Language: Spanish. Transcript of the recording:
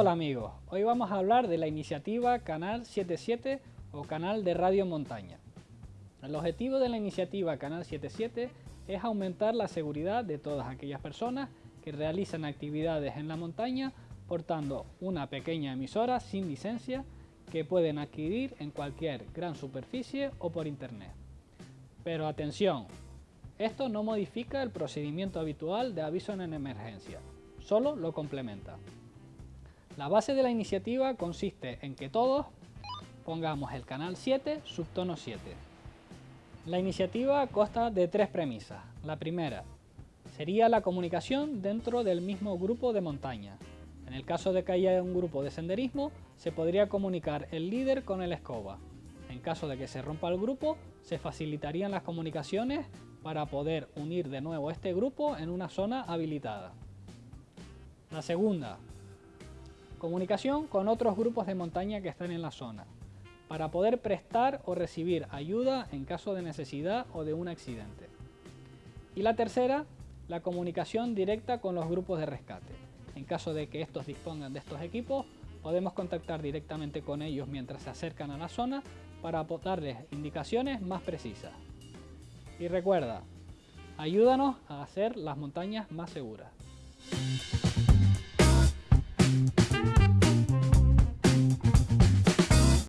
Hola amigos, hoy vamos a hablar de la iniciativa Canal 77 o Canal de Radio Montaña. El objetivo de la iniciativa Canal 77 es aumentar la seguridad de todas aquellas personas que realizan actividades en la montaña portando una pequeña emisora sin licencia que pueden adquirir en cualquier gran superficie o por internet. Pero atención, esto no modifica el procedimiento habitual de aviso en emergencia, solo lo complementa. La base de la iniciativa consiste en que todos pongamos el canal 7 subtono 7. La iniciativa consta de tres premisas. La primera sería la comunicación dentro del mismo grupo de montaña. En el caso de que haya un grupo de senderismo, se podría comunicar el líder con el escoba. En caso de que se rompa el grupo, se facilitarían las comunicaciones para poder unir de nuevo este grupo en una zona habilitada. La segunda, Comunicación con otros grupos de montaña que están en la zona, para poder prestar o recibir ayuda en caso de necesidad o de un accidente. Y la tercera, la comunicación directa con los grupos de rescate. En caso de que estos dispongan de estos equipos, podemos contactar directamente con ellos mientras se acercan a la zona para darles indicaciones más precisas. Y recuerda, ayúdanos a hacer las montañas más seguras.